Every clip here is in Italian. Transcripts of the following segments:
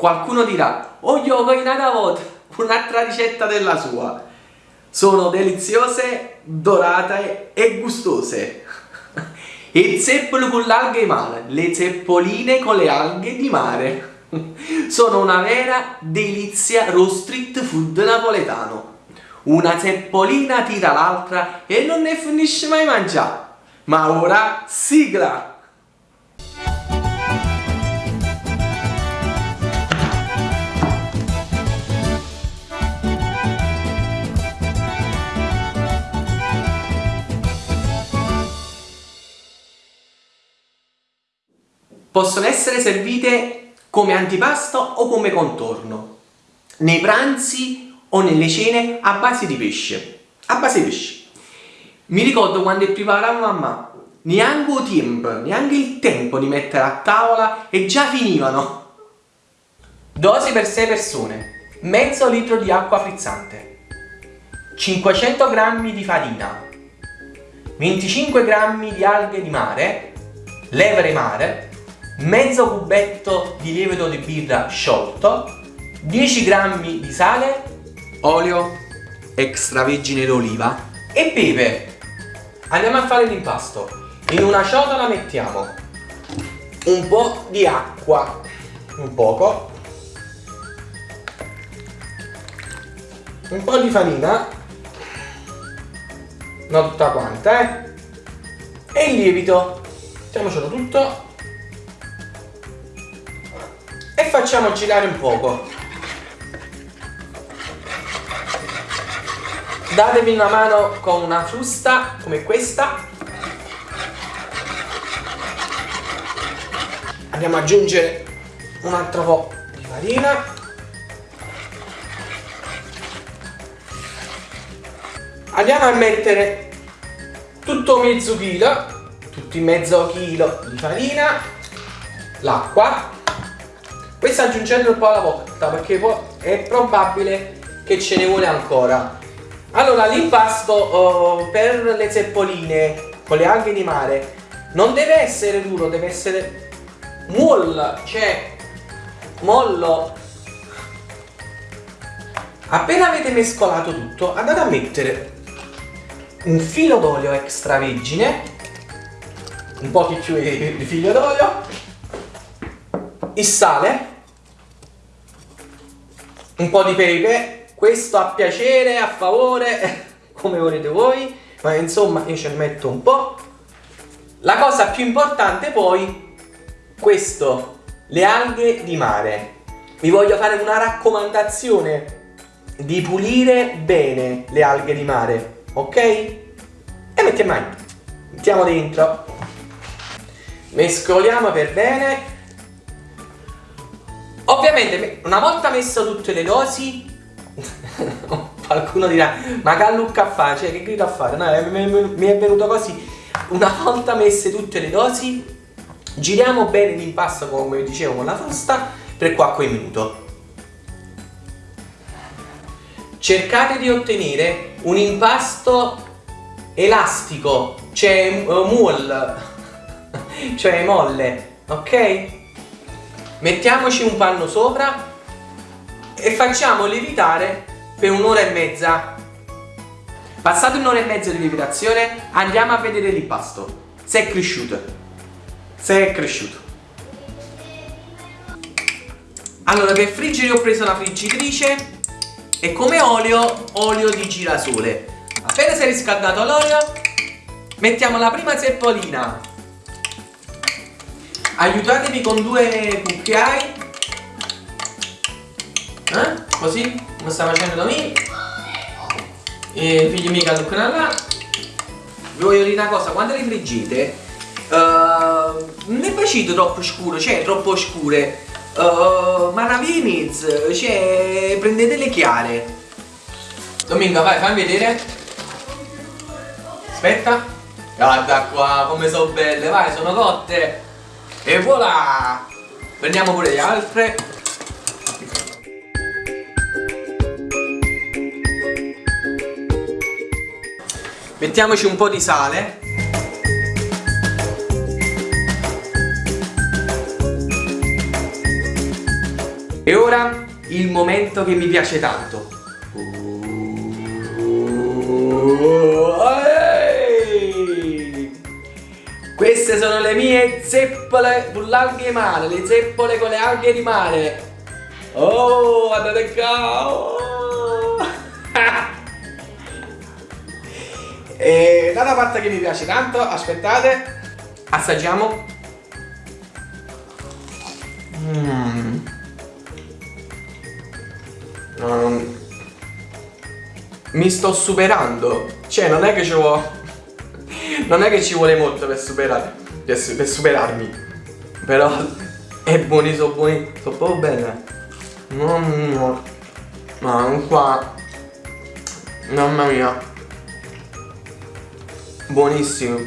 Qualcuno dirà, oh ho una volta, un'altra ricetta della sua. Sono deliziose, dorate e gustose. Il zeppolo con l'alghe di mare, le zeppoline con le alghe di mare. Sono una vera delizia raw street food napoletano. Una zeppolina tira l'altra e non ne finisce mai mangiare. Ma ora sigla! Possono essere servite come antipasto o come contorno, nei pranzi o nelle cene a base di pesce. A base di pesce. Mi ricordo quando preparavo mamma, neanche tempo, neanche il tempo di mettere a tavola e già finivano. Dosi per 6 persone, mezzo litro di acqua frizzante, 500 g di farina, 25 g di alghe di mare, levere mare, mezzo cubetto di lievito di birra sciolto, 10 g di sale, olio extravergine d'oliva e pepe. Andiamo a fare l'impasto. In una ciotola mettiamo un po' di acqua, un poco, un po' di farina, non tutta quanta, eh? E il lievito. Mettiamocelo tutto e facciamo girare un poco. Datevi una mano con una frusta come questa. Andiamo ad aggiungere un altro po' di farina. Andiamo a mettere tutto mezzo chilo tutti mezzo chilo di farina l'acqua questa aggiungetelo un po' alla volta perché è probabile che ce ne vuole ancora. Allora l'impasto oh, per le zeppoline con le alghe di mare. Non deve essere duro deve essere mollo cioè mollo. Appena avete mescolato tutto andate a mettere un filo d'olio extravergine un po' più di filo d'olio il sale un po' di pepe, questo a piacere, a favore, come volete voi, ma insomma io ne metto un po'. La cosa più importante poi, questo, le alghe di mare. Vi voglio fare una raccomandazione di pulire bene le alghe di mare, ok? E mettiamo, mettiamo dentro. Mescoliamo per bene Ovviamente una volta messo tutte le dosi qualcuno dirà ma che lucca a fare, cioè che grido a fare? No, mi è venuto così una volta messe tutte le dosi giriamo bene l'impasto come dicevo con la frusta per qualche minuto cercate di ottenere un impasto elastico cioè uh, cioè molle ok? Mettiamoci un panno sopra e facciamo lievitare per un'ora e mezza. Passata un'ora e mezza di lievitazione andiamo a vedere l'impasto se è cresciuto. Se è cresciuto. Allora per friggere ho preso una friggitrice e come olio olio di girasole. Appena si è riscaldato l'olio mettiamo la prima zeppolina aiutatevi con due cucchiai. Eh? così come sta facendo me e figli mica toccano là. Vi voglio dire una cosa quando le friggete uh, non è facito troppo scuro cioè troppo scure. Uh, ma raviniz cioè prendete le chiare. Domingo vai fammi vedere. Aspetta. Guarda qua come sono belle vai sono cotte e voilà! Prendiamo pure le altre. Mettiamoci un po' di sale. E ora il momento che mi piace tanto. Queste sono le mie zeppole sull'alghe di mare, le zeppole con le alghe di mare. Oh, guardate qua! Oh. e data parte che mi piace tanto, aspettate, assaggiamo. Mm. Um, mi sto superando, cioè non è che ci vuole, non è che ci vuole molto per superare, per, per superarmi, però è buoni, sono buoni, sono proprio bene. Mamma Ma qua. Mamma mia. Buonissimo.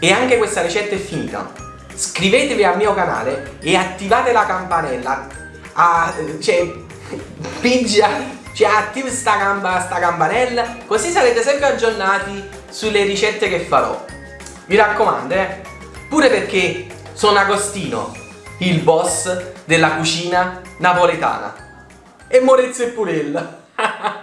E anche questa ricetta è finita. Iscrivetevi al mio canale E attivate la campanella. Ah, Cioè Pigia Cioè attiva sta, sta campanella Così sarete sempre aggiornati Sulle ricette che farò Mi raccomando eh Pure perché sono Agostino il boss della cucina napoletana. E Morezzo e Purella.